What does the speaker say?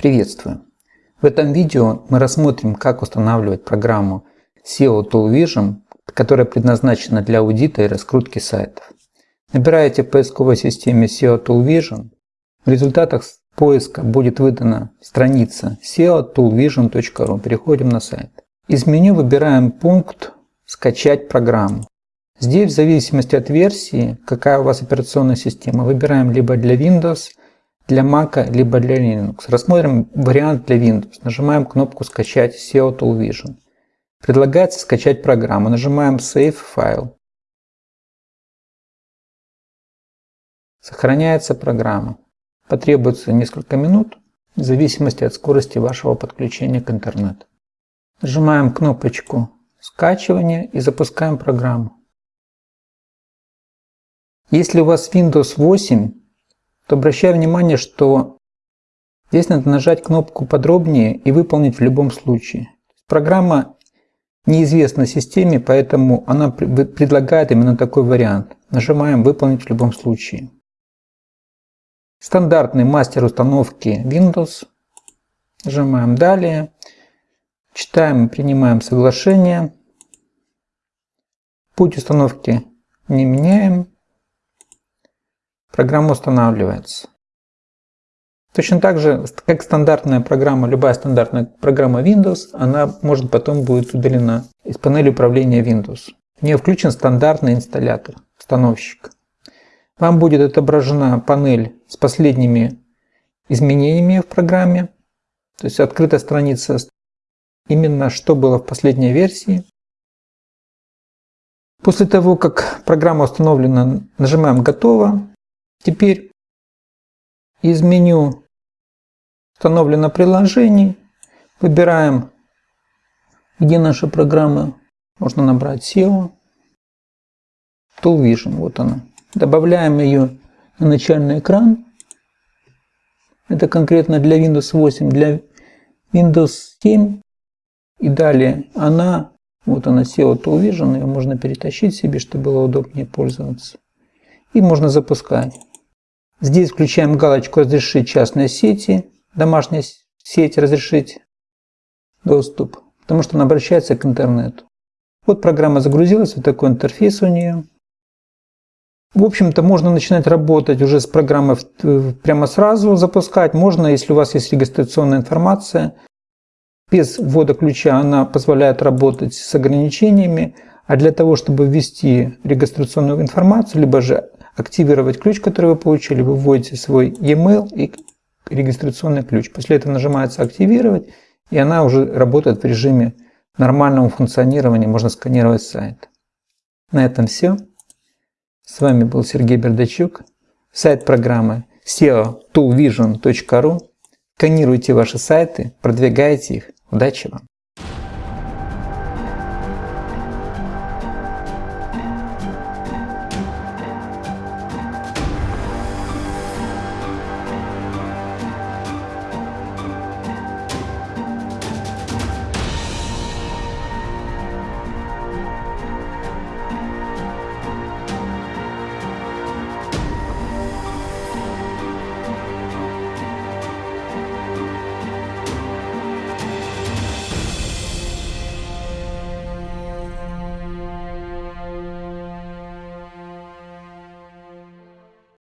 Приветствую! В этом видео мы рассмотрим, как устанавливать программу SEO Tool Vision, которая предназначена для аудита и раскрутки сайтов. Набираете в поисковой системе SEO Tool Vision. В результатах поиска будет выдана страница seotoolvision.ru. Переходим на сайт. Из меню выбираем пункт «Скачать программу». Здесь, в зависимости от версии, какая у вас операционная система, выбираем либо для Windows – для Mac, либо для Linux. Рассмотрим вариант для Windows. Нажимаем кнопку «Скачать SEO Tool Vision». Предлагается скачать программу. Нажимаем Save File. Сохраняется программа. Потребуется несколько минут в зависимости от скорости вашего подключения к интернету. Нажимаем кнопочку скачивания и запускаем программу. Если у вас Windows 8, то обращаю внимание, что здесь надо нажать кнопку подробнее и выполнить в любом случае. Программа неизвестна системе, поэтому она предлагает именно такой вариант. Нажимаем «Выполнить в любом случае». Стандартный мастер установки Windows. Нажимаем «Далее». Читаем и принимаем соглашение. Путь установки не меняем. Программа устанавливается. Точно так же, как стандартная программа, любая стандартная программа Windows, она может потом будет удалена из панели управления Windows. В нее включен стандартный инсталлятор, установщик. Вам будет отображена панель с последними изменениями в программе, то есть открыта страница именно что было в последней версии. После того, как программа установлена, нажимаем «Готово», Теперь из меню установлено приложение. Выбираем, где наша программа. Можно набрать SEO. Tool вот она. Добавляем ее на начальный экран. Это конкретно для Windows 8, для Windows 7. И далее она, вот она SEO Tool ее можно перетащить себе, чтобы было удобнее пользоваться. И можно запускать. Здесь включаем галочку «Разрешить частные сети», домашняя сеть «Разрешить доступ», потому что она обращается к интернету. Вот программа загрузилась, вот такой интерфейс у нее. В общем-то, можно начинать работать уже с программой прямо сразу, запускать. Можно, если у вас есть регистрационная информация. Без ввода ключа она позволяет работать с ограничениями. А для того, чтобы ввести регистрационную информацию, либо же активировать ключ, который вы получили, вы вводите свой e-mail и регистрационный ключ. После этого нажимается «Активировать», и она уже работает в режиме нормального функционирования, можно сканировать сайт. На этом все. С вами был Сергей Бердачук. Сайт программы seotoolvision.ru. Сканируйте ваши сайты, продвигайте их. Удачи вам!